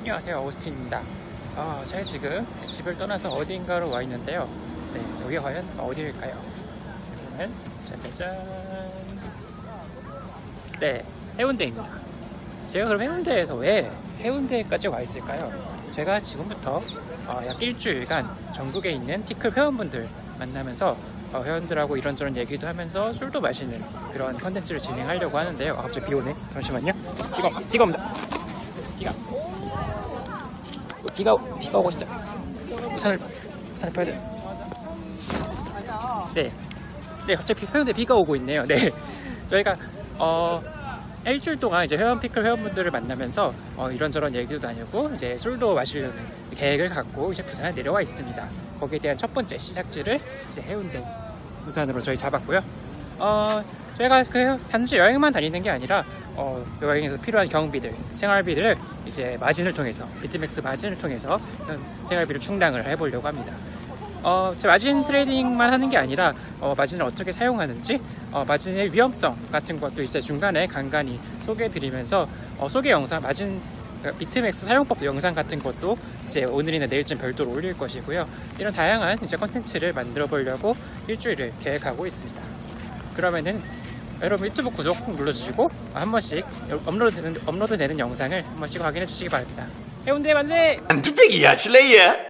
안녕하세요 오스틴입니다. 어, 제가 지금 집을 떠나서 어딘가로 와 있는데요. 네, 여기 과연 어디일까요? 여기는 짜자잔. 네 해운대입니다. 제가 그럼 해운대에서 왜 해운대까지 와 있을까요? 제가 지금부터 어, 약 일주일간 전국에 있는 피클 회원분들 만나면서 어, 회원들하고 이런저런 얘기도 하면서 술도 마시는 그런 컨텐츠를 진행하려고 하는데요. 아, 갑자기 비 오네. 잠시만요. 비가, 비가 옵니다 비가 비가 비가 오고 있어요. 우산을 우산을 펴야 돼. 네, 네 갑자기 해운대 비가 오고 있네요. 네, 저희가 어 일주일 동안 이제 회원 피클 회원분들을 만나면서 어, 이런저런 얘기도 나누고 이제 술도 마시려는 계획을 갖고 이제 부산에 내려와 있습니다. 거기에 대한 첫 번째 시작지를 이제 해운대 부산으로 저희 잡았고요. 어, 저희가 그 단지 여행만 다니는 게 아니라 어, 여행에서 필요한 경비들, 생활비들을 이제 마진을 통해서 비트맥스 마진을 통해서 생활비를 충당을 해보려고 합니다. 어, 마진 trading만 하는 게 아니라 어, 마진을 어떻게 사용하는지 어, 마진의 위험성 같은 것도 이제 중간에 간간히 소개해드리면서 어, 소개 영상 마진 그 비트맥스 사용법 영상 같은 것도 이제 오늘이나 내일쯤 별도로 올릴 것이고요. 이런 다양한 이제 컨텐츠를 만들어 보려고 일주일을 계획하고 있습니다. 그러면은 여러분 유튜브 구독 꼭 눌러주시고 한 번씩 업로드 되는, 업로드 되는 영상을 한 번씩 확인해 주시기 바랍니다. 해운대 만세! 뚝배기야 실례야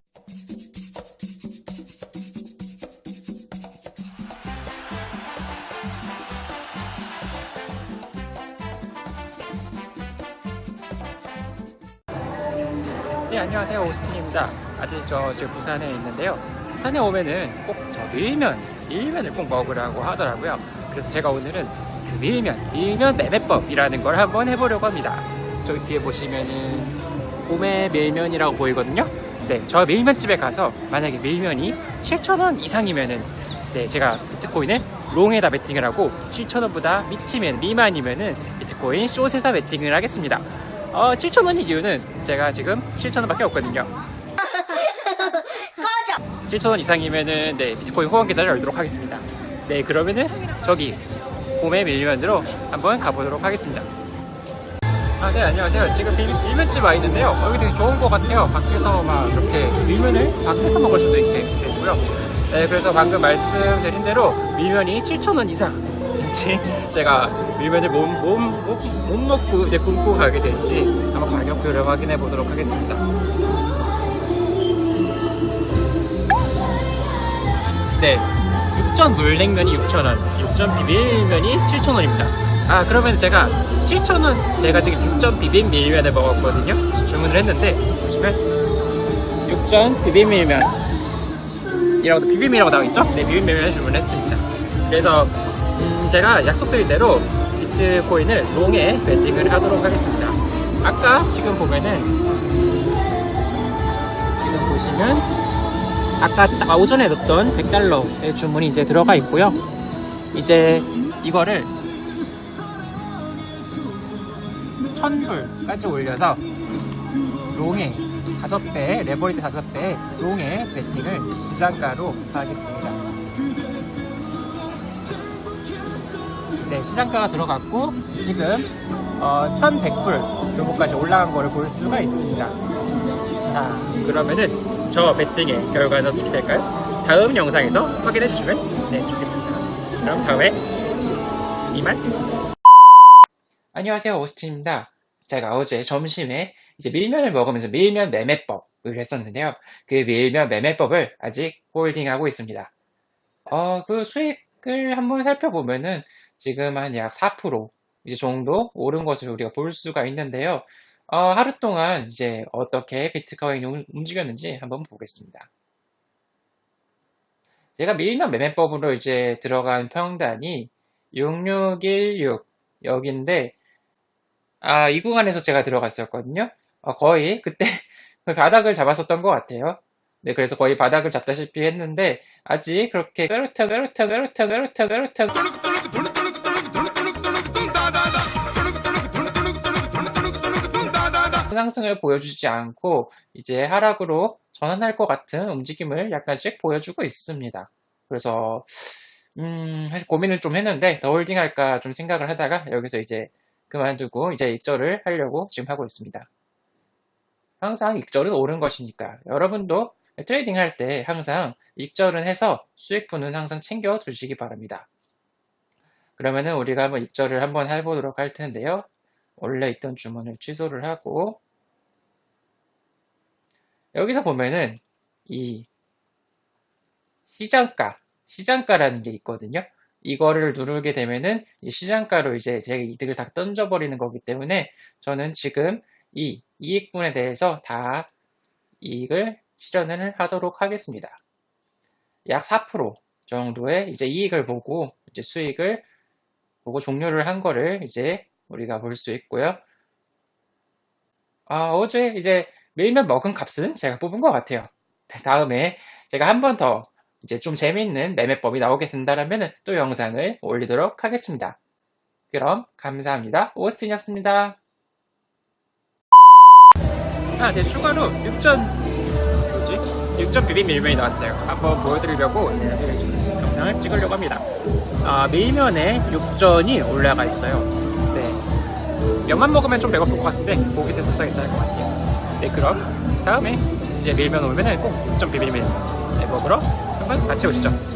네 안녕하세요 오스틴입니다. 아직 저 지금 부산에 있는데요. 부산에 오면은 꼭 저 밀면 밀면을 꼭 먹으라고 하더라고요. 그래서 제가 오늘은 그 밀면 밀면 매매법이라는 걸 한번 해보려고 합니다. 저기 뒤에 보시면은 봄의 밀면이라고 보이거든요. 네, 저 밀면집에 가서 만약에 밀면이 7,000원 이상이면은 네, 제가 비트코인을 롱에다 베팅을 하고 7,000원보다 미치면 미만이면은 비트코인 숏에다 베팅을 하겠습니다. 어, 7,000원인 이유는 제가 지금 7,000원밖에 없거든요. 7,000원 이상이면은 네, 비트코인 후원 계좌를 열도록 하겠습니다. 네, 그러면은 저기 봄의 밀면으로 한번 가보도록 하겠습니다. 아, 네, 안녕하세요. 지금 밀, 밀면집 와 있는데요. 여기 되게 좋은 것 같아요. 밖에서 막 이렇게 밀면을 밖에서 먹을 수도 있게 되고요. 네, 그래서 방금 말씀드린 대로 밀면이 7,000원 이상인지 제가 밀면을 못, 못, 못, 못 먹고 이제 굶고 가게 될지 한번 가격표를 확인해 보도록 하겠습니다. 네, 6전 물냉면이 6,000원, 6전 비빔면이 7,000원입니다. 아, 그러면 제가 7,000원, 제가 지금 6전 비빔 밀면을 먹었거든요. 주문을 했는데, 보시면, 6전 비빔 밀면. 이라고, 비빔이라고 나와있죠? 네, 비빔 밀면을 주문했습니다. 그래서, 음, 제가 약속드린 대로 비트코인을 롱에 밴딩을 하도록 하겠습니다. 아까 지금 보면은, 지금 보시면, 아까 딱 오전에 넣었던 100달러의 주문이 이제 들어가 있고요. 이제 이거를 1000불까지 올려서 롱에 5배, 레버리지 5배 롱에 베팅을 시장가로 하겠습니다. 네, 시장가가 들어갔고 지금 어, 1100불 규모까지 올라간 거를 볼 수가 있습니다. 자, 그러면은 저 배팅의 결과는 어떻게 될까요? 다음 영상에서 확인해 주시면 네, 좋겠습니다. 그럼 다음에 이만 안녕하세요 오스틴입니다. 제가 어제 점심에 이제 밀면을 먹으면서 밀면 매매법을 했었는데요. 그 밀면 매매법을 아직 홀딩하고 있습니다. 어, 그 수익을 한번 살펴보면은 지금 한 약 4% 이제 정도 오른 것을 우리가 볼 수가 있는데요. 어, 하루 동안 이제 어떻게 비트코인이 움직였는지 한번 보겠습니다. 제가 밀면 매매법으로 이제 들어간 평단이 6616 여기인데 아, 이 구간에서 제가 들어갔었거든요. 어, 거의 그때 바닥을 잡았었던 것 같아요. 네, 그래서 거의 바닥을 잡다시피 했는데 아직 그렇게 따르타따르타따르타따르타따르타 상승을 보여주지 않고 이제 하락으로 전환할 것 같은 움직임을 약간씩 보여주고 있습니다. 그래서 음, 사실 고민을 좀 했는데 더 홀딩 할까 좀 생각을 하다가 여기서 이제 그만두고 이제 익절을 하려고 지금 하고 있습니다. 항상 익절은 오른 것이니까 여러분도 trading 할 때 항상 익절은 해서 수익분은 항상 챙겨 두시기 바랍니다. 그러면은 우리가 한번 익절을 한번 해보도록 할 텐데요. 원래 있던 주문을 취소를 하고 여기서 보면은 이 시장가, 시장가라는 게 있거든요. 이거를 누르게 되면은 이 시장가로 이제 제 이득을 다 던져버리는 거기 때문에 저는 지금 이 이익분에 대해서 다 이익을 실현을 하도록 하겠습니다. 약 4% 정도의 이제 이익을 보고 이제 수익을 보고 종료를 한 거를 이제 우리가 볼 수 있고요. 아, 어제 이제 밀면 먹은 값은 제가 뽑은 것 같아요. 다음에 제가 한 번 더 이제 좀 재밌는 매매법이 나오게 된다면 또 영상을 올리도록 하겠습니다. 그럼 감사합니다. 오스틴이었습니다. 아, 네, 추가로 6전, 뭐지? 6전 비빔 밀면이 나왔어요. 한번 보여드리려고 네, 영상을 찍으려고 합니다. 아, 밀면에 6전이 올라가 있어요. 네. 면만 먹으면 좀 배고플 것 같은데, 고기 됐어서 괜찮을 것 같아요. 네, 그럼 다음에 이제 밀면 오면은 꼭 6전 비빔 밀면 네, 먹으러 한번 같이 오시죠.